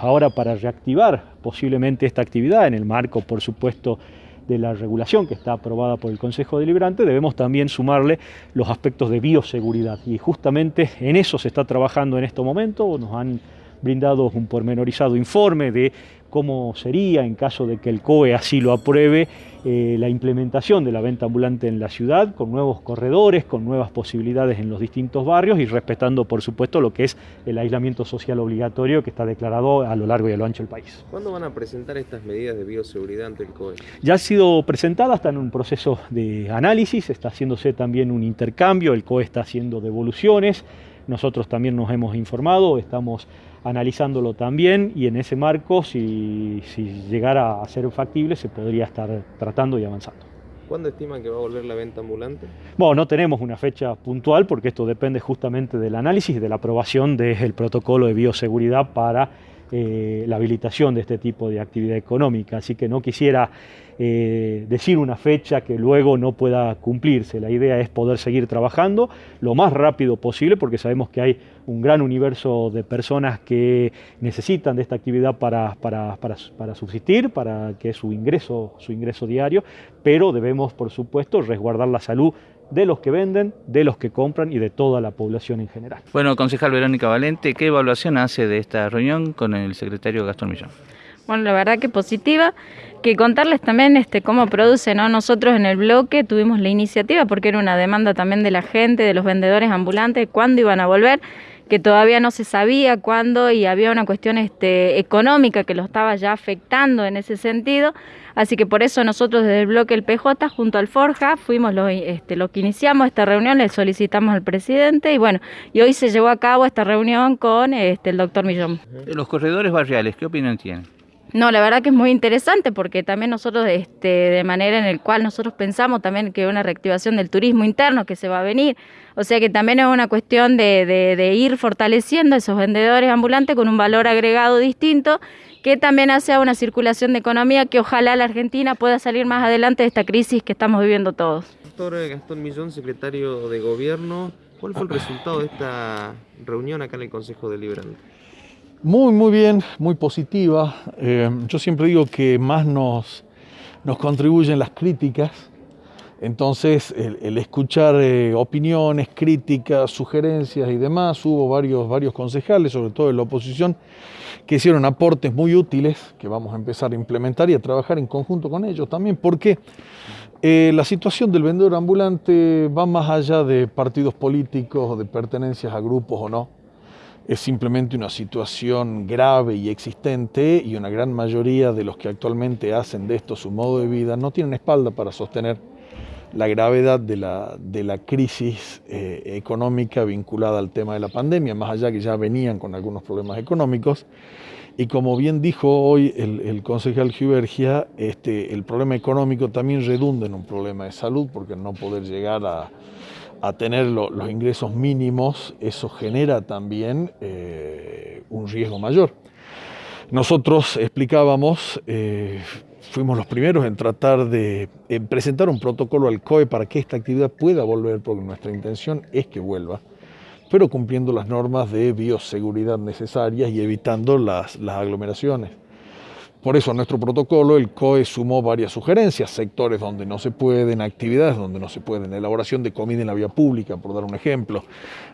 ahora para reactivar posiblemente esta actividad en el marco, por supuesto, de la regulación que está aprobada por el Consejo Deliberante, debemos también sumarle los aspectos de bioseguridad. Y justamente en eso se está trabajando en este momento. Nos han brindado un pormenorizado informe de cómo sería en caso de que el COE así lo apruebe eh, la implementación de la venta ambulante en la ciudad con nuevos corredores, con nuevas posibilidades en los distintos barrios y respetando por supuesto lo que es el aislamiento social obligatorio que está declarado a lo largo y a lo ancho del país. ¿Cuándo van a presentar estas medidas de bioseguridad ante el COE? Ya ha sido presentada, está en un proceso de análisis, está haciéndose también un intercambio, el COE está haciendo devoluciones, nosotros también nos hemos informado, estamos analizándolo también y en ese marco, si, llegara a ser factible, se podría estar tratando y avanzando. ¿Cuándo estiman que va a volver la venta ambulante? Bueno, no tenemos una fecha puntual porque esto depende justamente del análisis y de la aprobación del protocolo de bioseguridad para eh, la habilitación de este tipo de actividad económica. Así que no quisiera eh, decir una fecha que luego no pueda cumplirse. La idea es poder seguir trabajando lo más rápido posible porque sabemos que hay un gran universo de personas que necesitan de esta actividad para, para, para, subsistir, para que es su ingreso, su ingreso diario, pero debemos, por supuesto, resguardar la salud de los que venden, de los que compran y de toda la población en general. Bueno, concejal Verónica Valente, ¿qué evaluación hace de esta reunión con el secretario Gastón Millón? Bueno, la verdad que positiva, que contarles también este cómo produce, ¿no? Nosotros en el bloque tuvimos la iniciativa porque era una demanda también de la gente, de los vendedores ambulantes, cuándo iban a volver, que todavía no se sabía cuándo y había una cuestión este, económica que lo estaba ya afectando en ese sentido. Así que por eso nosotros desde el bloque El PJ junto al Forja fuimos los, este, lo que iniciamos esta reunión, le solicitamos al presidente y bueno, y hoy se llevó a cabo esta reunión con este, el doctor Millón. Los corredores barriales, ¿qué opinión tienen? No, la verdad que es muy interesante porque también nosotros, este, de manera en el cual nosotros pensamos también que una reactivación del turismo interno que se va a venir, o sea que también es una cuestión de, ir fortaleciendo esos vendedores ambulantes con un valor agregado distinto que también hace una circulación de economía que ojalá la Argentina pueda salir más adelante de esta crisis que estamos viviendo todos. Doctor Gastón Millón, secretario de Gobierno, ¿cuál fue el resultado de esta reunión acá en el Consejo Deliberante? Muy, muy bien, muy positiva. Eh, yo siempre digo que más nos, nos contribuyen las críticas. Entonces, el, escuchar eh, opiniones, críticas, sugerencias y demás, hubo varios, varios concejales, sobre todo de la oposición, que hicieron aportes muy útiles que vamos a empezar a implementar y a trabajar en conjunto con ellos también, porque eh, la situación del vendedor ambulante va más allá de partidos políticos o de pertenencias a grupos o no es simplemente una situación grave y existente y una gran mayoría de los que actualmente hacen de esto su modo de vida no tienen espalda para sostener la gravedad de la, de la crisis eh, económica vinculada al tema de la pandemia, más allá que ya venían con algunos problemas económicos. Y como bien dijo hoy el, el concejal Givergia, este, el problema económico también redunda en un problema de salud, porque no poder llegar a, a tener los ingresos mínimos, eso genera también eh, un riesgo mayor. Nosotros explicábamos, eh, fuimos los primeros en tratar de presentar un protocolo al COE para que esta actividad pueda volver, porque nuestra intención es que vuelva, pero cumpliendo las normas de bioseguridad necesarias y evitando las aglomeraciones. Por eso, a nuestro protocolo, el COE sumó varias sugerencias, sectores donde no se pueden, actividades donde no se pueden, elaboración de comida en la vía pública, por dar un ejemplo,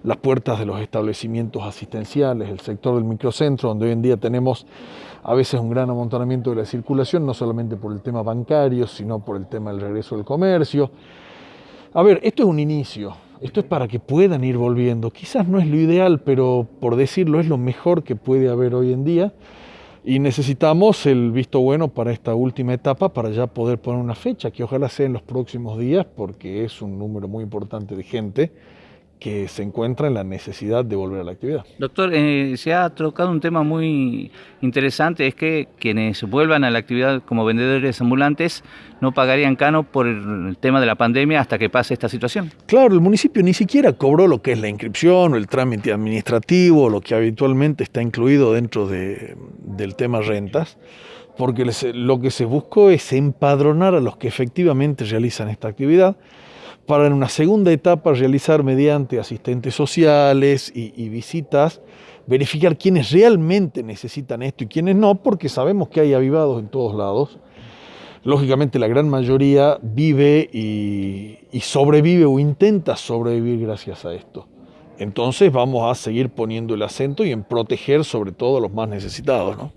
las puertas de los establecimientos asistenciales, el sector del microcentro, donde hoy en día tenemos a veces un gran amontonamiento de la circulación, no solamente por el tema bancario, sino por el tema del regreso del comercio. A ver, esto es un inicio, esto es para que puedan ir volviendo. Quizás no es lo ideal, pero por decirlo es lo mejor que puede haber hoy en día. Y necesitamos el visto bueno para esta última etapa para ya poder poner una fecha, que ojalá sea en los próximos días, porque es un número muy importante de gente que se encuentra en la necesidad de volver a la actividad. Doctor, eh, se ha tocado un tema muy interesante, es que quienes vuelvan a la actividad como vendedores ambulantes no pagarían cano por el tema de la pandemia hasta que pase esta situación. Claro, el municipio ni siquiera cobró lo que es la inscripción o el trámite administrativo, lo que habitualmente está incluido dentro de, del tema rentas, porque lo que se buscó es empadronar a los que efectivamente realizan esta actividad para en una segunda etapa realizar mediante asistentes sociales y, visitas, verificar quiénes realmente necesitan esto y quiénes no, porque sabemos que hay avivados en todos lados. Lógicamente la gran mayoría vive y, y sobrevive o intenta sobrevivir gracias a esto. Entonces vamos a seguir poniendo el acento y en proteger sobre todo a los más necesitados. ¿no?